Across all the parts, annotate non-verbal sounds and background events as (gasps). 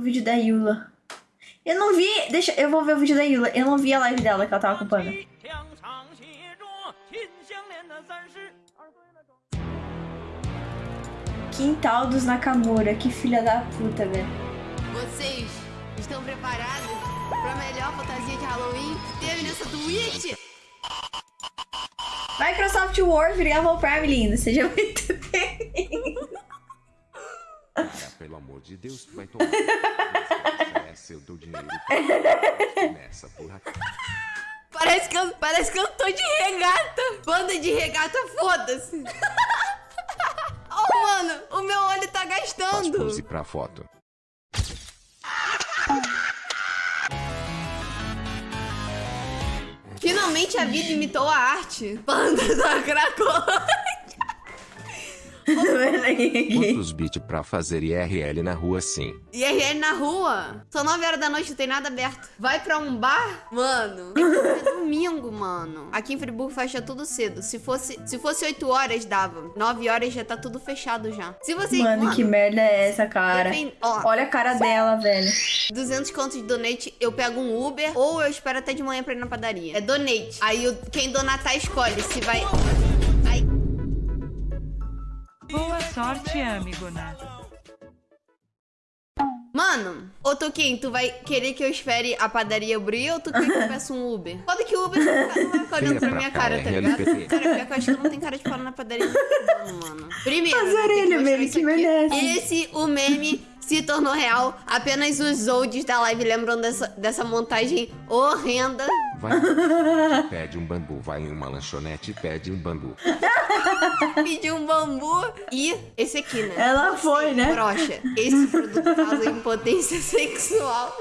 O vídeo da Yula. Eu não vi. Deixa, eu vou ver o vídeo da Yula. Eu não vi a live dela que ela tava acompanhando. Quintal dos Nakamura. Que filha da puta, velho. Vocês estão preparados pra melhor fantasia de Halloween que teve nessa Twitch? Microsoft Word, pelo Prime, lindo. Seja muito bem-vindo. Amor de Deus, vai tomar. é seu teu dinheiro. Começa, porra. Parece que, eu, parece que eu tô de regata. Banda de regata, foda-se. (laughs) oh, mano, o meu olho tá Faz gastando. pose pra foto. Finalmente a vida imitou a arte. Banda da Cracolândia. Quantos bits pra fazer IRL na rua sim? IRL na rua. São 9 horas da noite, não tem nada aberto. Vai pra um bar? Mano, (laughs) é domingo, mano. Aqui em Friburgo fecha tudo cedo. Se fosse, se fosse 8 horas, dava. 9 horas já tá tudo fechado já. Se você... Mano, que merda é essa, cara? Ó. Olha a cara dela, velho. 200 contos de donate, eu pego um Uber ou eu espero até de manhã pra ir na padaria. É donate. Aí quem donatar escolhe se vai... Sorte, amigona. Mano, ô Toquinho, tu vai querer que eu espere a padaria abrir ou tu quer que eu (laughs) peça um Uber? Foda que o Uber não vai ficar olhando pra pra minha cara, tá ligado? RLPT. Cara, pior que eu acho que não tenho cara de fora na padaria. (laughs) mano. Primeiro, né, tem orelhas, mostrar meme, que é essa? Esse, o meme, se tornou real. Apenas os olds da live lembram dessa, dessa montagem horrenda. Vai. Pede um bambu, vai em uma lanchonete e pede um bambu. (laughs) Pedir um bambu e esse aqui, né? Ela foi, né? Brocha. Esse produto causa impotência (laughs) sexual.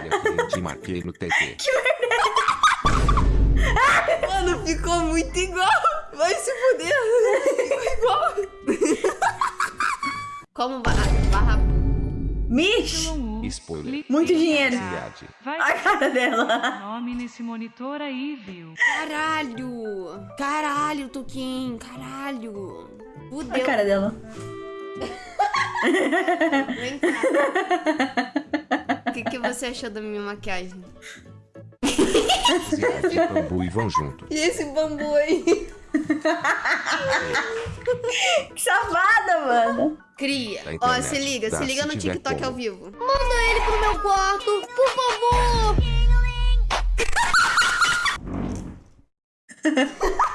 Olha que eu te marquei no TT. (laughs) Mano, ficou muito igual. Vai se fuder. Ficou igual. Como barra... barra... Mish! Spoiler. Muito dinheiro. Vai A cara dela. nome nesse monitor aí, viu? Caralho. Caralho, Tuquim. Caralho. A Fudeu. cara dela. Vem cá. O que, que você achou da minha maquiagem? Cidade e bambu e vão junto. E esse bambu aí? (laughs) Que safada, mano. Cria. Ó, internet. se liga, Dá, se liga se no TikTok como. ao vivo. Manda ele pro meu quarto, por favor. (laughs)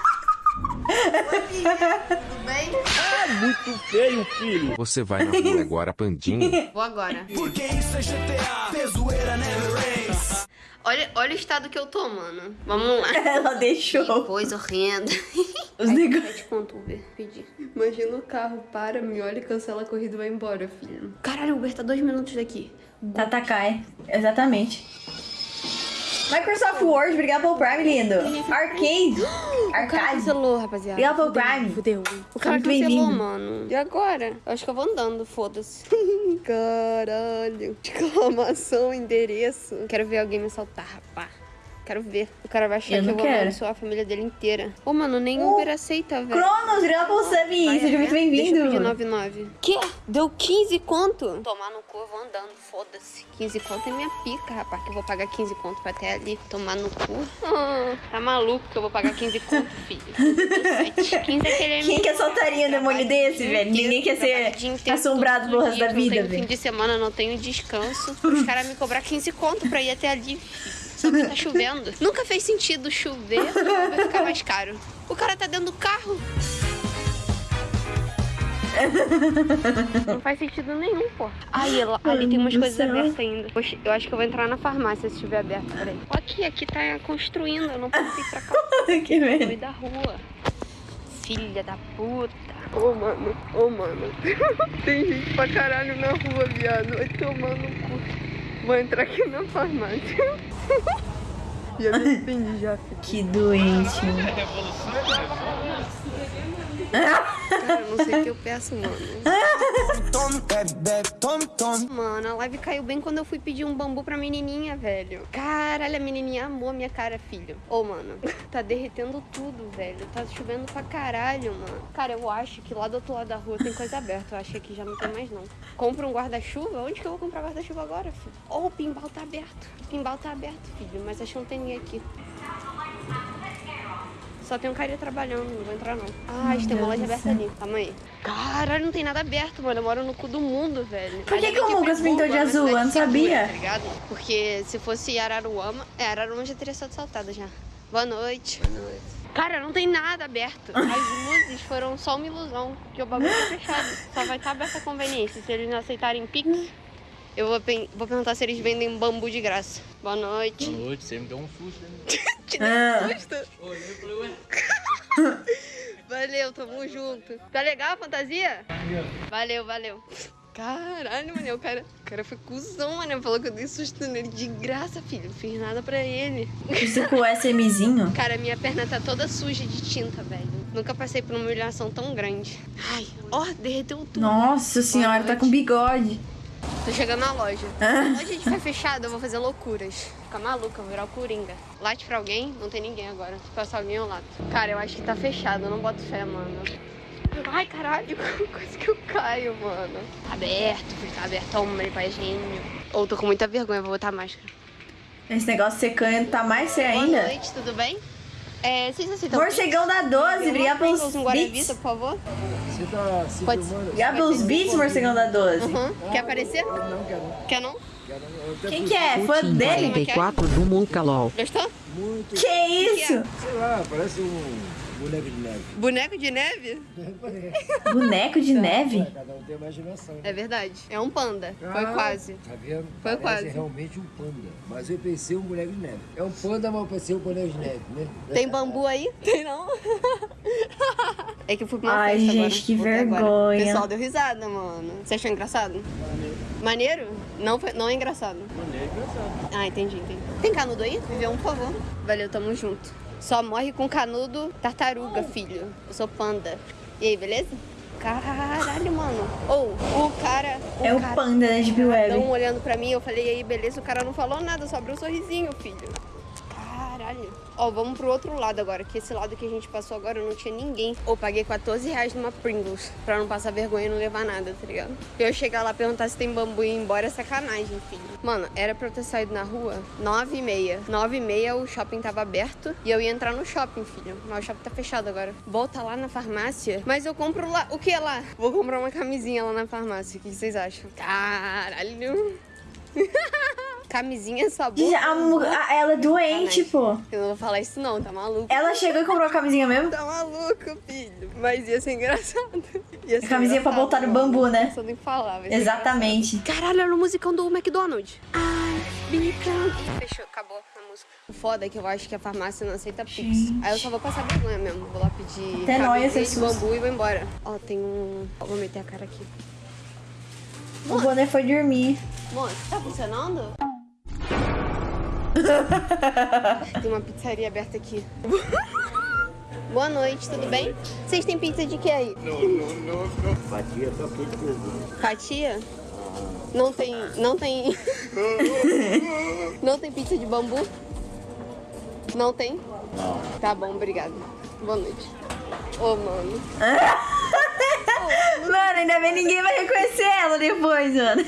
Oi, filha. Tudo bem? Você vai na rua agora, pandinho. Vou agora. Porque isso é GTA, zoeira never ends. Olha, olha o estado que eu tô, mano. Vamos lá. (laughs) Ela deixou Coisa horrenda. (laughs) os negócios. Pede conto Uber, pedi. Imagina o carro, para, me olha e cancela a corrida e vai embora, filho. Caralho, o Uber tá dois minutos daqui. Tatakai. Exatamente. Microsoft Word, obrigado pelo Prime, lindo. Arcade. (gasps) O cara Arcade. cancelou, rapaziada. Obrigado pelo Prime. Fudeu. O cara Muito cancelou, mano. E agora? Eu acho que eu vou andando, foda-se. (laughs) Caralho. Exclamação, endereço. Quero ver alguém me assaltar, rapá. Quero ver. O cara vai achar Eu que eu vou amaldiçoar a família dele inteira. Ô, mano, nem Oh, Uber aceita, velho. Cronos, pelo sub. Vai, Seja muito é? Deixa eu pedir bem-vindo. 99. Que? Deu 15 conto? Tomar no cu, eu vou andando, foda-se. 15 conto é minha pica, rapaz, que eu vou pagar 15 conto pra até ali. Tomar no cu. Ah, (laughs) tá maluco que eu vou pagar 15 conto, filho. 15 é Quem que assaltaria um demônio desse, velho? Ninguém quer ser assombrado pelo resto da vida, tenho fim velho. de semana, não tenho descanso. Os caras me cobrar 15 conto pra ir até ali, filho. Só que tá chovendo. (laughs) Nunca fez sentido chover, vai ficar mais caro. O cara tá dentro do carro. Não faz sentido nenhum, pô. Aí, ali tem umas coisas céu. abertas ainda. Poxa, eu acho que eu vou entrar na farmácia se estiver aberto. Peraí. Aqui, aqui tá construindo. Eu não posso ir pra cá. (laughs) que merda. da rua. Filha da puta. Ô, mano, ô, mano. (laughs) Tem gente pra caralho na rua, viado. Vai tomar no cu. Vou entrar aqui na farmácia. (laughs) já me arrependi já. Que doente. Cara, não sei o que eu peço, mano. Mano, a live caiu bem quando eu fui pedir um bambu pra menininha, velho. Caralho, a menininha amou a minha cara, filho. Ô, mano, tá derretendo tudo, velho. Tá chovendo pra caralho, mano. Cara, eu acho que lá do outro lado da rua tem coisa aberta. Eu acho que aqui já não tem mais, não. Compra um guarda-chuva? Onde que eu vou comprar guarda-chuva agora, filho? Ô, o pinball tá aberto. O pinball tá aberto, filho. Mas acho que não tem ninguém aqui. Só tem um cara trabalhando, não vou entrar não. Ah, que tem uma loja aberta ali. Calma aí. Caralho, não tem nada aberto, mano. Eu moro no cu do mundo, velho. Por que que o Lucas pintou de azul? Eu não cidade segura, sabia. Tá? Porque se fosse Araruama... É, Araruama já teria sido assaltada já. Boa noite. Boa noite. Cara, não tem nada aberto. (laughs) As luzes foram só uma ilusão, porque o bagulho tá fechado. Só vai estar aberta a conveniência. Se eles não aceitarem Pix, eu vou, vou perguntar se eles vendem bambu de graça. Boa noite. Boa noite, você me deu um susto, né? (laughs) Te Ah. um susto? Olhei e. Valeu, tamo junto. Tá legal a fantasia? Valeu, valeu. Caralho, mano, o cara, o cara foi cuzão, mano. Falou que eu dei susto nele de graça, filho. Não fiz nada pra ele. Isso com o SMzinho. Cara, minha perna tá toda suja de tinta, velho. Nunca passei por uma humilhação tão grande. Ai, ó, derreteu tudo. Nossa senhora, tá com bigode. Tô chegando na loja. Ah. A loja ficar fechada, eu vou fazer loucuras. Ficar maluca, vou virar o Coringa. Late pra alguém, não tem ninguém agora. Se passar alguém, eu lato. Cara, eu acho que tá fechado, eu não boto fé, mano. Ai, caralho, (laughs) quase que eu caio, mano. Tá aberto, tá aberto, ele pra gênio. Ou tô com muita vergonha, vou botar máscara. Esse negócio secando tá mais Boa ainda. noite, tudo bem? É, vocês aceitam Morcegão da 12, obrigado pelos um Guaravita, beats. por favor? Você tá se Pode- filmando? Obrigado pelos beats, Morcegão da 12. Uhum. Quer aparecer? Não, quero não. Quer não? Quem que é? Fã dele? 44 do Muncalol. Gostou? Muito, Que isso? sei lá, parece um boneco de neve. Boneco de neve? (laughs) Boneco de neve? É, cada um tem imaginação. É verdade. É um panda. Foi Ah, quase. Tá vendo? Foi Parece quase. realmente um panda. Mas eu pensei um boneco de neve. É um panda, mas eu pensei um boneco de neve, né? Tem bambu aí? Tem não? (laughs) É que eu fui pra uma Ai, festa gente, agora. que agora. vergonha. O pessoal deu risada, mano. Você achou engraçado? Maneiro? Não, foi, não é engraçado. Maneiro, engraçado. Ah, entendi, entendi. Tem canudo aí? Vê um, por favor. Valeu, tamo junto. Só morre com canudo tartaruga, filho. Eu sou panda. E aí, beleza? Caralho, mano. Ou, o cara... O É o cara- panda da Deep Tão Web. olhando pra mim, eu falei, e aí, beleza? O cara não falou nada, só abriu um sorrisinho, filho. Caralho. Ó, vamos pro outro lado agora, que esse lado que a gente passou agora não tinha ninguém. Ou paguei 14 reais numa Pringles, pra não passar vergonha e não levar nada, tá ligado? Eu chegar lá perguntar se tem bambu e ir embora é sacanagem, filho. Mano, era pra eu ter saído na rua 9 e meia. 9 e meia o shopping tava aberto e eu ia entrar no shopping, filho. Mas o shopping tá fechado agora. Volta lá na farmácia. Mas eu compro lá. O que lá? Vou comprar uma camisinha lá na farmácia. O que vocês acham? Caralho. (laughs) Camisinha sabor. A ela é doente, pô. Eu não vou falar isso não, tá maluco? Ela chegou e comprou a camisinha mesmo? Tá maluco, filho. Mas ia ser engraçado. (laughs) Ia ser A camisinha pra botar no bambu, né? Não nem falar. vai ser Exatamente. engraçado. Caralho, era o musicão do McDonald's. Ai, bicão. Fechou, acabou a música. O foda é que eu acho que a farmácia não aceita Pix. Gente. Aí eu só vou passar vergonha mesmo. Vou lá pedir Até esse de bambu e vou embora. Ó, tem um... Ó, Vou meter a cara aqui. O boné foi dormir. Moça, tá funcionando? (laughs) Tem uma pizzaria aberta aqui. (laughs) Boa noite, tudo bem? Vocês têm pizza de que aí? Fatia tá tudo perdido. Fatia? Não tem. Não tem. (laughs) não tem pizza de bambu? Não tem? Não. Tá bom, obrigada. Boa noite. Ô, mano. Mano, ainda bem ninguém vai reconhecer ela depois, mano.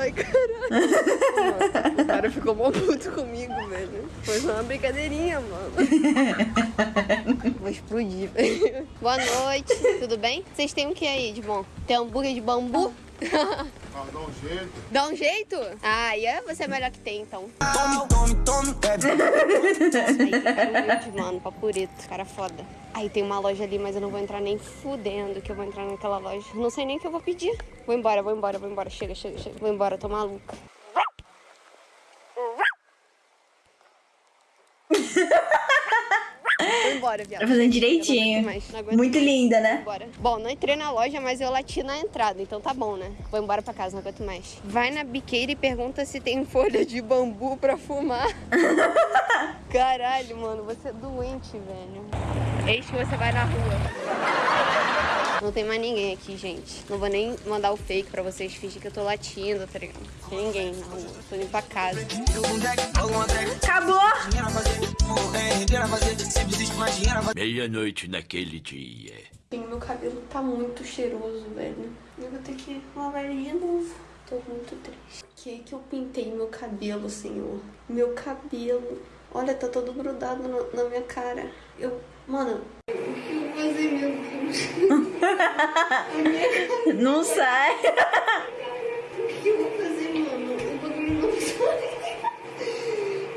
Ai, caralho. Mano, (laughs) o cara ficou mó puto comigo, velho. Foi só uma brincadeirinha, mano. (laughs) Vou explodir, velho. Boa noite, tudo bem? Vocês têm o que aí de bom? Tem hambúrguer de bambu? Ah, dá um jeito. Dá um jeito? Ah, e é você é melhor que tem, então. Tome, tome, tome, bebe. Aí, humilde, mano, papureto, cara foda. Aí tem uma loja ali, mas eu não vou entrar nem fudendo que eu vou entrar naquela loja. Não sei nem o que eu vou pedir. Vou embora, vou embora, vou embora. Chega, chega, chega. Vou embora, tô maluca. Vou embora, viado. Tá fazendo direitinho. Muito mais. linda, né? Bora. Bom, não entrei na loja, mas eu lati na entrada, então tá bom, né? Vou embora pra casa, não aguento mais. Vai na biqueira e pergunta se tem folha de bambu pra fumar. (laughs) Caralho, mano, você é doente, velho. Eis que você vai na rua. Não tem mais ninguém aqui, gente. Não vou nem mandar o fake pra vocês fingir que eu tô latindo, tá ligado? Não tem ninguém na rua. Tô indo pra casa. Acabou! Meia-noite naquele dia. Sim, meu cabelo tá muito cheiroso, velho. Eu vou ter que lavar ele de novo. Tô muito triste. Por que que eu pintei meu cabelo, senhor? Meu cabelo. Olha, tá todo grudado na, na minha cara. Eu... Mano... O que eu vou fazer, meu Deus? Não sai. O que eu vou fazer, mano? O bagulho não sai.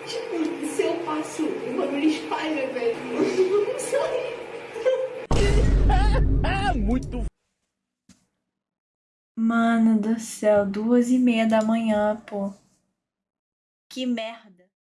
Tipo, se eu passo, o bagulho espalha, velho. Não sai. Mano do céu, duas e meia da manhã, pô. Que merda.